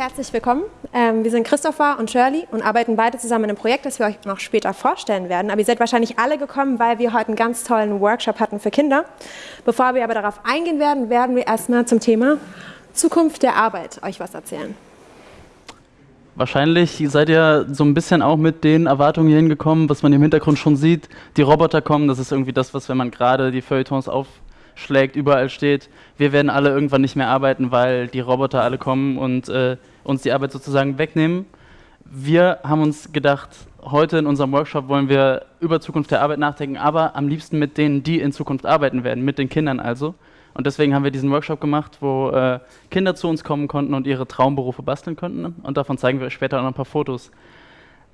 Herzlich willkommen. Ähm, wir sind Christopher und Shirley und arbeiten beide zusammen in einem Projekt, das wir euch noch später vorstellen werden. Aber ihr seid wahrscheinlich alle gekommen, weil wir heute einen ganz tollen Workshop hatten für Kinder. Bevor wir aber darauf eingehen werden, werden wir erstmal zum Thema Zukunft der Arbeit euch was erzählen. Wahrscheinlich seid ihr so ein bisschen auch mit den Erwartungen hier hingekommen, was man im Hintergrund schon sieht. Die Roboter kommen, das ist irgendwie das, was, wenn man gerade die Feuilletons aufschlägt, überall steht. Wir werden alle irgendwann nicht mehr arbeiten, weil die Roboter alle kommen und äh, uns die Arbeit sozusagen wegnehmen. Wir haben uns gedacht, heute in unserem Workshop wollen wir über Zukunft der Arbeit nachdenken, aber am liebsten mit denen, die in Zukunft arbeiten werden, mit den Kindern also. Und deswegen haben wir diesen Workshop gemacht, wo äh, Kinder zu uns kommen konnten und ihre Traumberufe basteln konnten. Und davon zeigen wir euch später auch noch ein paar Fotos.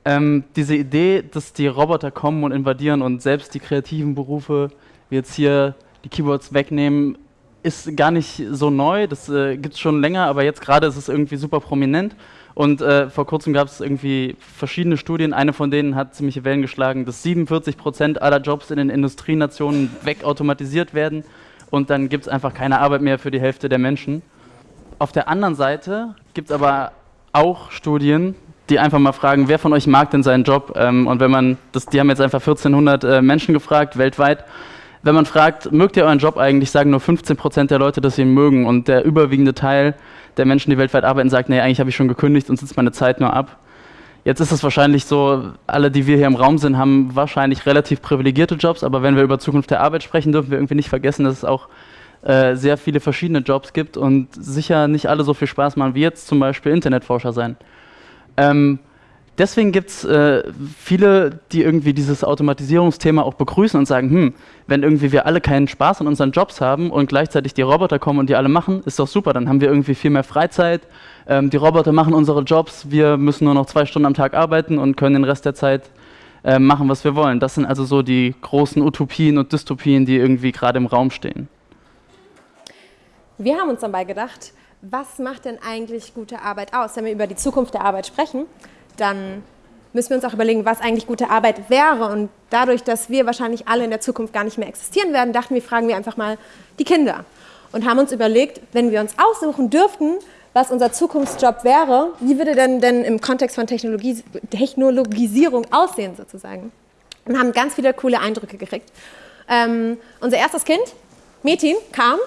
Ähm, diese Idee, dass die Roboter kommen und invadieren und selbst die kreativen Berufe, wie jetzt hier die Keyboards wegnehmen, ist gar nicht so neu, das äh, gibt es schon länger, aber jetzt gerade ist es irgendwie super prominent. Und äh, vor kurzem gab es irgendwie verschiedene Studien, eine von denen hat ziemliche Wellen geschlagen, dass 47 Prozent aller Jobs in den Industrienationen wegautomatisiert werden und dann gibt es einfach keine Arbeit mehr für die Hälfte der Menschen. Auf der anderen Seite gibt es aber auch Studien, die einfach mal fragen, wer von euch mag denn seinen Job? Ähm, und wenn man, das, die haben jetzt einfach 1400 äh, Menschen gefragt, weltweit, wenn man fragt, mögt ihr euren Job eigentlich, sagen nur 15 Prozent der Leute, dass sie ihn mögen. Und der überwiegende Teil der Menschen, die weltweit arbeiten, sagt, nee, eigentlich habe ich schon gekündigt und sitze meine Zeit nur ab. Jetzt ist es wahrscheinlich so, alle, die wir hier im Raum sind, haben wahrscheinlich relativ privilegierte Jobs, aber wenn wir über Zukunft der Arbeit sprechen, dürfen wir irgendwie nicht vergessen, dass es auch äh, sehr viele verschiedene Jobs gibt und sicher nicht alle so viel Spaß machen wie jetzt zum Beispiel Internetforscher sein. Ähm, deswegen gibt es äh, viele, die irgendwie dieses Automatisierungsthema auch begrüßen und sagen, hm, wenn irgendwie wir alle keinen Spaß an unseren Jobs haben und gleichzeitig die Roboter kommen und die alle machen, ist doch super, dann haben wir irgendwie viel mehr Freizeit. Ähm, die Roboter machen unsere Jobs, wir müssen nur noch zwei Stunden am Tag arbeiten und können den Rest der Zeit äh, machen, was wir wollen. Das sind also so die großen Utopien und Dystopien, die irgendwie gerade im Raum stehen. Wir haben uns dabei gedacht, was macht denn eigentlich gute Arbeit aus, wenn wir über die Zukunft der Arbeit sprechen? Dann müssen wir uns auch überlegen, was eigentlich gute Arbeit wäre. Und dadurch, dass wir wahrscheinlich alle in der Zukunft gar nicht mehr existieren werden, dachten wir, fragen wir einfach mal die Kinder. Und haben uns überlegt, wenn wir uns aussuchen dürften, was unser Zukunftsjob wäre, wie würde denn, denn im Kontext von Technologie, Technologisierung aussehen sozusagen. Und haben ganz viele coole Eindrücke gekriegt. Ähm, unser erstes Kind, Metin, kam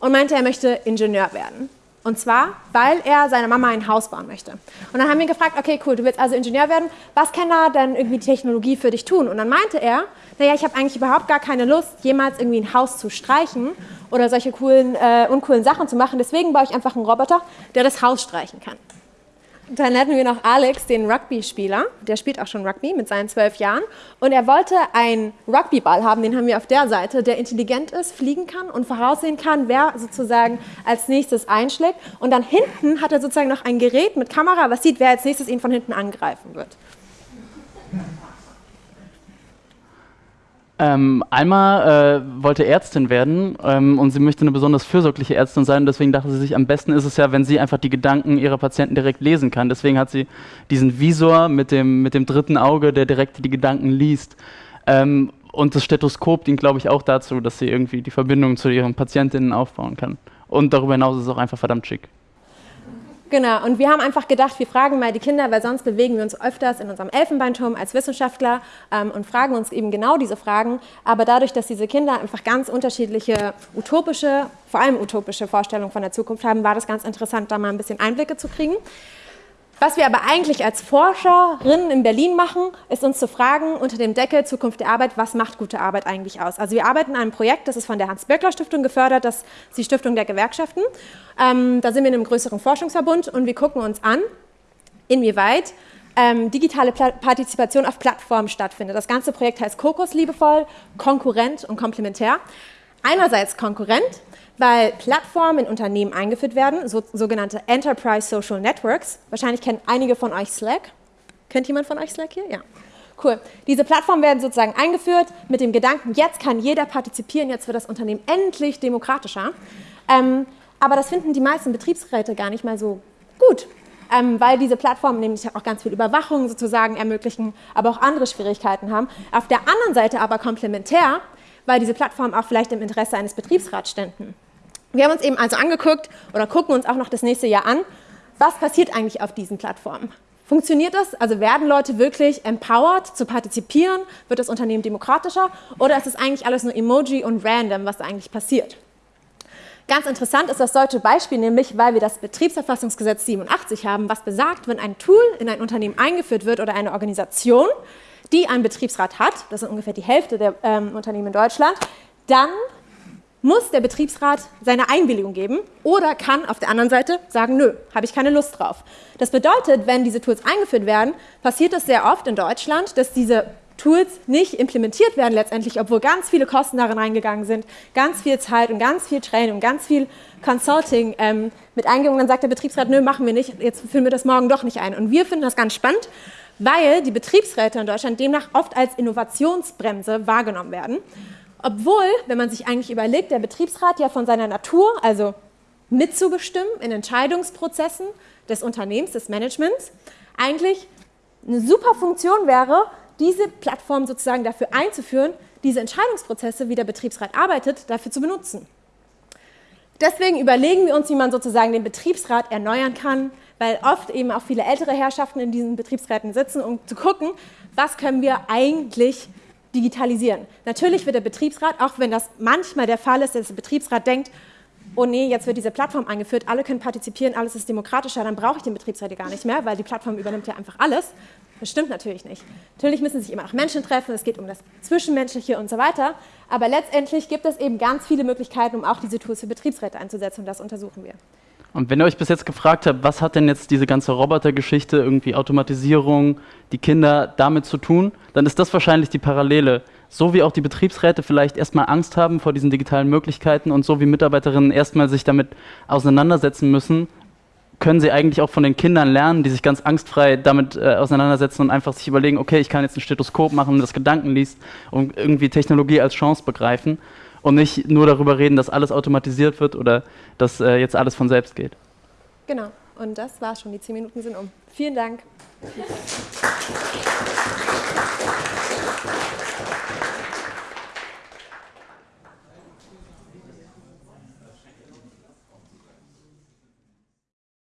und meinte, er möchte Ingenieur werden. Und zwar, weil er seiner Mama ein Haus bauen möchte. Und dann haben wir gefragt, okay, cool, du willst also Ingenieur werden, was kann da dann irgendwie die Technologie für dich tun? Und dann meinte er, naja, ich habe eigentlich überhaupt gar keine Lust, jemals irgendwie ein Haus zu streichen oder solche coolen, äh, uncoolen Sachen zu machen. Deswegen baue ich einfach einen Roboter, der das Haus streichen kann. Dann hatten wir noch Alex, den Rugby-Spieler. Der spielt auch schon Rugby mit seinen zwölf Jahren. Und er wollte einen Rugbyball haben, den haben wir auf der Seite, der intelligent ist, fliegen kann und voraussehen kann, wer sozusagen als nächstes einschlägt. Und dann hinten hat er sozusagen noch ein Gerät mit Kamera, was sieht, wer als nächstes ihn von hinten angreifen wird. Ähm, Alma äh, wollte Ärztin werden ähm, und sie möchte eine besonders fürsorgliche Ärztin sein. Deswegen dachte sie sich, am besten ist es ja, wenn sie einfach die Gedanken ihrer Patienten direkt lesen kann. Deswegen hat sie diesen Visor mit dem, mit dem dritten Auge, der direkt die Gedanken liest. Ähm, und das Stethoskop dient, glaube ich, auch dazu, dass sie irgendwie die Verbindung zu ihren Patientinnen aufbauen kann. Und darüber hinaus ist es auch einfach verdammt schick. Genau, und wir haben einfach gedacht, wir fragen mal die Kinder, weil sonst bewegen wir uns öfters in unserem Elfenbeinturm als Wissenschaftler ähm, und fragen uns eben genau diese Fragen. Aber dadurch, dass diese Kinder einfach ganz unterschiedliche utopische, vor allem utopische Vorstellungen von der Zukunft haben, war das ganz interessant, da mal ein bisschen Einblicke zu kriegen. Was wir aber eigentlich als Forscherinnen in Berlin machen, ist uns zu fragen, unter dem Deckel Zukunft der Arbeit, was macht gute Arbeit eigentlich aus? Also wir arbeiten an einem Projekt, das ist von der Hans-Böckler-Stiftung gefördert, das ist die Stiftung der Gewerkschaften. Ähm, da sind wir in einem größeren Forschungsverbund und wir gucken uns an, inwieweit ähm, digitale Pla Partizipation auf Plattformen stattfindet. Das ganze Projekt heißt Kokos liebevoll, Konkurrent und Komplementär. Einerseits Konkurrent, weil Plattformen in Unternehmen eingeführt werden, so, sogenannte Enterprise Social Networks. Wahrscheinlich kennen einige von euch Slack. Kennt jemand von euch Slack hier? Ja. Cool. Diese Plattformen werden sozusagen eingeführt mit dem Gedanken, jetzt kann jeder partizipieren, jetzt wird das Unternehmen endlich demokratischer. Ähm, aber das finden die meisten Betriebsräte gar nicht mal so gut, ähm, weil diese Plattformen nämlich auch ganz viel Überwachung sozusagen ermöglichen, aber auch andere Schwierigkeiten haben. Auf der anderen Seite aber komplementär, weil diese Plattformen auch vielleicht im Interesse eines Betriebsrats ständen. Wir haben uns eben also angeguckt oder gucken uns auch noch das nächste Jahr an, was passiert eigentlich auf diesen Plattformen? Funktioniert das? Also werden Leute wirklich empowered zu partizipieren? Wird das Unternehmen demokratischer? Oder ist es eigentlich alles nur Emoji und random, was da eigentlich passiert? Ganz interessant ist das deutsche Beispiel, nämlich weil wir das Betriebsverfassungsgesetz 87 haben, was besagt, wenn ein Tool in ein Unternehmen eingeführt wird oder eine Organisation, die einen Betriebsrat hat, das sind ungefähr die Hälfte der ähm, Unternehmen in Deutschland, dann muss der Betriebsrat seine Einwilligung geben oder kann auf der anderen Seite sagen, nö, habe ich keine Lust drauf. Das bedeutet, wenn diese Tools eingeführt werden, passiert es sehr oft in Deutschland, dass diese Tools nicht implementiert werden letztendlich, obwohl ganz viele Kosten darin reingegangen sind, ganz viel Zeit und ganz viel Training und ganz viel Consulting ähm, mit eingegangen. Dann sagt der Betriebsrat, nö, machen wir nicht, jetzt führen wir das morgen doch nicht ein. Und wir finden das ganz spannend, weil die Betriebsräte in Deutschland demnach oft als Innovationsbremse wahrgenommen werden. Obwohl, wenn man sich eigentlich überlegt, der Betriebsrat ja von seiner Natur, also mitzubestimmen in Entscheidungsprozessen des Unternehmens, des Managements, eigentlich eine super Funktion wäre, diese Plattform sozusagen dafür einzuführen, diese Entscheidungsprozesse, wie der Betriebsrat arbeitet, dafür zu benutzen. Deswegen überlegen wir uns, wie man sozusagen den Betriebsrat erneuern kann, weil oft eben auch viele ältere Herrschaften in diesen Betriebsräten sitzen, um zu gucken, was können wir eigentlich digitalisieren. Natürlich wird der Betriebsrat, auch wenn das manchmal der Fall ist, dass der Betriebsrat denkt, oh nee, jetzt wird diese Plattform eingeführt, alle können partizipieren, alles ist demokratischer, dann brauche ich den Betriebsrat gar nicht mehr, weil die Plattform übernimmt ja einfach alles. Das stimmt natürlich nicht. Natürlich müssen sich immer auch Menschen treffen, es geht um das Zwischenmenschliche und so weiter, aber letztendlich gibt es eben ganz viele Möglichkeiten, um auch diese Tools für Betriebsräte einzusetzen und das untersuchen wir. Und wenn ihr euch bis jetzt gefragt habt, was hat denn jetzt diese ganze Robotergeschichte, irgendwie Automatisierung, die Kinder damit zu tun, dann ist das wahrscheinlich die Parallele. So wie auch die Betriebsräte vielleicht erstmal Angst haben vor diesen digitalen Möglichkeiten und so wie Mitarbeiterinnen erstmal sich damit auseinandersetzen müssen, können sie eigentlich auch von den Kindern lernen, die sich ganz angstfrei damit äh, auseinandersetzen und einfach sich überlegen, okay, ich kann jetzt ein Stethoskop machen, das Gedanken liest und irgendwie Technologie als Chance begreifen und nicht nur darüber reden, dass alles automatisiert wird oder dass äh, jetzt alles von selbst geht. Genau, und das war schon. Die zehn Minuten sind um. Vielen Dank. Applaus